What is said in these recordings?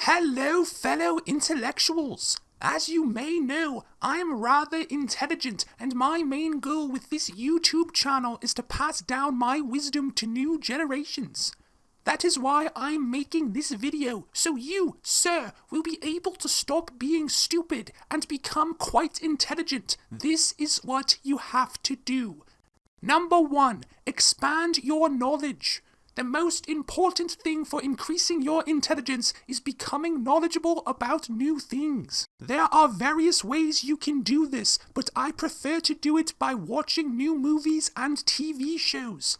Hello, fellow intellectuals! As you may know, I am rather intelligent, and my main goal with this YouTube channel is to pass down my wisdom to new generations. That is why I'm making this video, so you, sir, will be able to stop being stupid and become quite intelligent. This is what you have to do. Number one, expand your knowledge. The most important thing for increasing your intelligence is becoming knowledgeable about new things. There are various ways you can do this, but I prefer to do it by watching new movies and TV shows.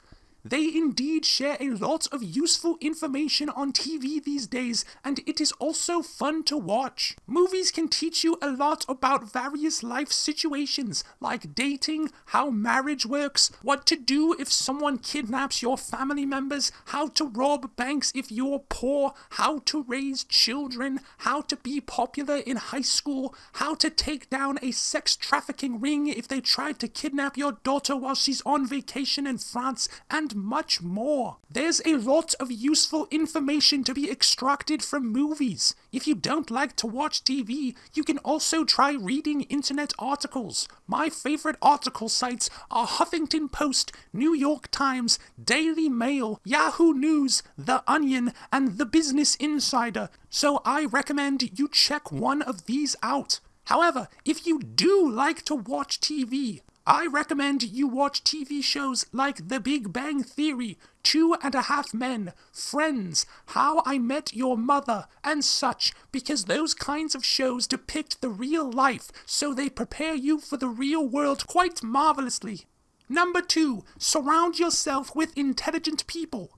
They indeed share a lot of useful information on TV these days, and it is also fun to watch. Movies can teach you a lot about various life situations, like dating, how marriage works, what to do if someone kidnaps your family members, how to rob banks if you're poor, how to raise children, how to be popular in high school, how to take down a sex trafficking ring if they tried to kidnap your daughter while she's on vacation in France, and much more. There's a lot of useful information to be extracted from movies. If you don't like to watch TV, you can also try reading internet articles. My favorite article sites are Huffington Post, New York Times, Daily Mail, Yahoo News, The Onion, and The Business Insider, so I recommend you check one of these out. However, if you do like to watch TV, I recommend you watch TV shows like The Big Bang Theory, Two and a Half Men, Friends, How I Met Your Mother, and such, because those kinds of shows depict the real life, so they prepare you for the real world quite marvelously. Number two, surround yourself with intelligent people.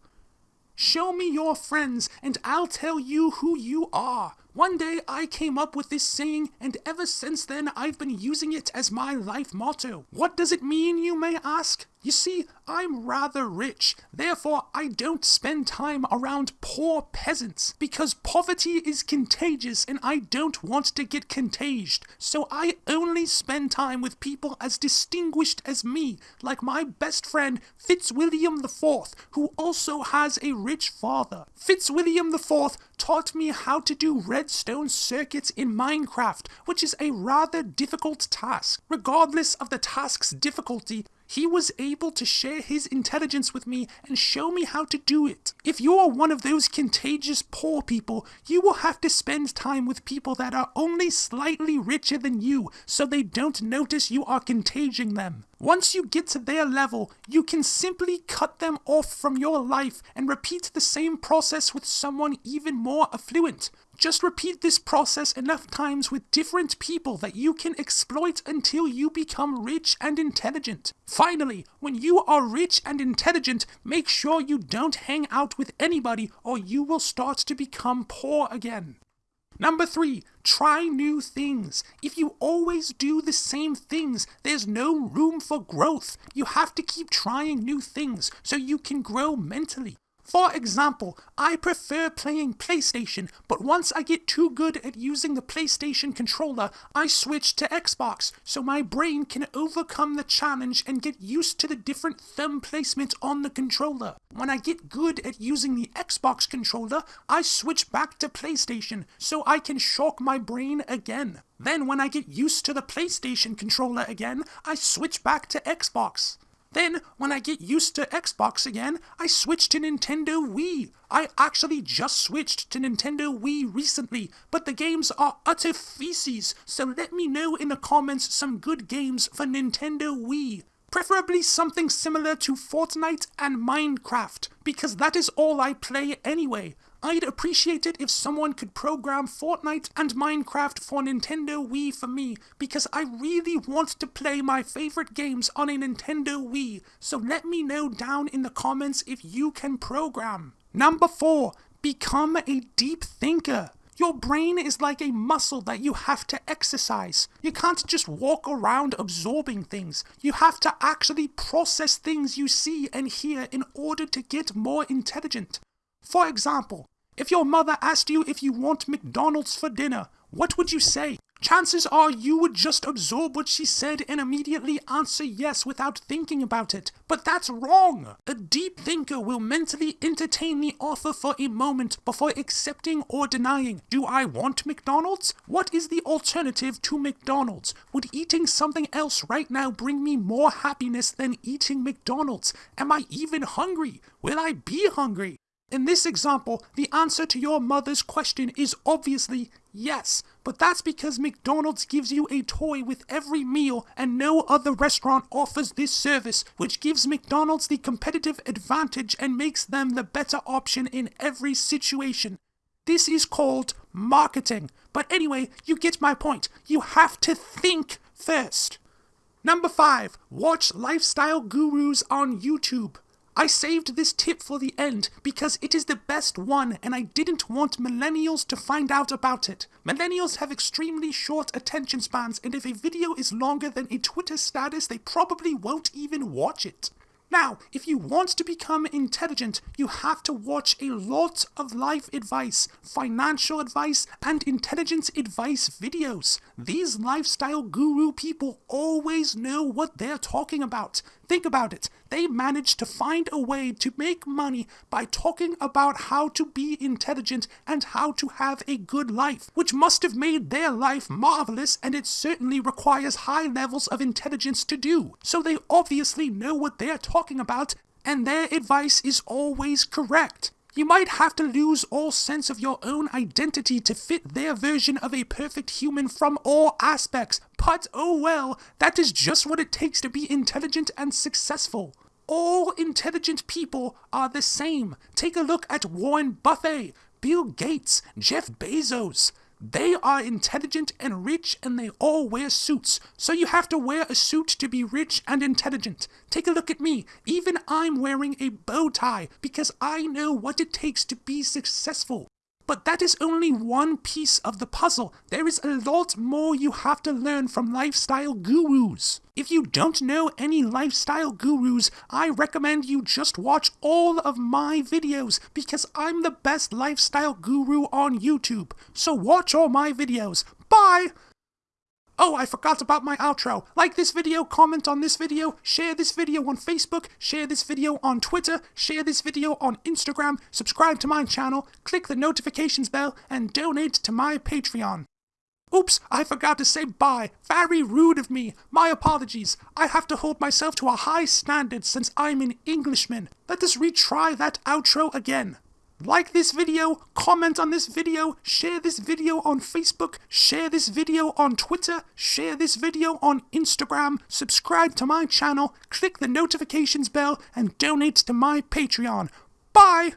Show me your friends, and I'll tell you who you are. One day I came up with this saying, and ever since then I've been using it as my life motto. What does it mean, you may ask? You see, I'm rather rich, therefore I don't spend time around poor peasants, because poverty is contagious and I don't want to get contaged, so I only spend time with people as distinguished as me, like my best friend Fitzwilliam IV, who also has a rich father. Fitzwilliam IV taught me how to do redstone circuits in Minecraft, which is a rather difficult task. Regardless of the task's difficulty, he was able to share his intelligence with me and show me how to do it. If you are one of those contagious poor people, you will have to spend time with people that are only slightly richer than you so they don't notice you are contaging them. Once you get to their level, you can simply cut them off from your life and repeat the same process with someone even more affluent. Just repeat this process enough times with different people that you can exploit until you become rich and intelligent. Finally, when you are rich and intelligent, make sure you don't hang out with anybody or you will start to become poor again. Number three, try new things. If you always do the same things, there's no room for growth. You have to keep trying new things so you can grow mentally. For example, I prefer playing PlayStation, but once I get too good at using the PlayStation controller, I switch to Xbox, so my brain can overcome the challenge and get used to the different thumb placement on the controller. When I get good at using the Xbox controller, I switch back to PlayStation, so I can shock my brain again. Then when I get used to the PlayStation controller again, I switch back to Xbox. Then, when I get used to Xbox again, I switch to Nintendo Wii. I actually just switched to Nintendo Wii recently, but the games are utter feces, so let me know in the comments some good games for Nintendo Wii. Preferably something similar to Fortnite and Minecraft, because that is all I play anyway. I'd appreciate it if someone could program Fortnite and Minecraft for Nintendo Wii for me, because I really want to play my favorite games on a Nintendo Wii, so let me know down in the comments if you can program. Number 4. Become a deep thinker. Your brain is like a muscle that you have to exercise. You can't just walk around absorbing things. You have to actually process things you see and hear in order to get more intelligent. For example, if your mother asked you if you want McDonald's for dinner, what would you say? chances are you would just absorb what she said and immediately answer yes without thinking about it. But that's wrong. A deep thinker will mentally entertain the offer for a moment before accepting or denying. Do I want McDonald's? What is the alternative to McDonald's? Would eating something else right now bring me more happiness than eating McDonald's? Am I even hungry? Will I be hungry? In this example, the answer to your mother's question is obviously yes, but that's because McDonald's gives you a toy with every meal and no other restaurant offers this service, which gives McDonald's the competitive advantage and makes them the better option in every situation. This is called marketing. But anyway, you get my point. You have to think first. Number 5. Watch lifestyle gurus on YouTube. I saved this tip for the end because it is the best one and I didn't want millennials to find out about it. Millennials have extremely short attention spans and if a video is longer than a Twitter status, they probably won't even watch it. Now, if you want to become intelligent, you have to watch a lot of life advice, financial advice, and intelligence advice videos. These lifestyle guru people always know what they're talking about. Think about it. They managed to find a way to make money by talking about how to be intelligent and how to have a good life, which must have made their life marvelous and it certainly requires high levels of intelligence to do. So they obviously know what they're talking about and their advice is always correct. You might have to lose all sense of your own identity to fit their version of a perfect human from all aspects, but oh well, that is just what it takes to be intelligent and successful. All intelligent people are the same. Take a look at Warren Buffett, Bill Gates, Jeff Bezos. They are intelligent and rich and they all wear suits. So you have to wear a suit to be rich and intelligent. Take a look at me. Even I'm wearing a bow tie because I know what it takes to be successful. But that is only one piece of the puzzle. There is a lot more you have to learn from lifestyle gurus. If you don't know any lifestyle gurus, I recommend you just watch all of my videos because I'm the best lifestyle guru on YouTube. So watch all my videos. Bye! Oh, I forgot about my outro. Like this video, comment on this video, share this video on Facebook, share this video on Twitter, share this video on Instagram, subscribe to my channel, click the notifications bell, and donate to my Patreon. Oops, I forgot to say bye. Very rude of me. My apologies. I have to hold myself to a high standard since I'm an Englishman. Let us retry that outro again. Like this video, comment on this video, share this video on Facebook, share this video on Twitter, share this video on Instagram, subscribe to my channel, click the notifications bell, and donate to my Patreon. Bye!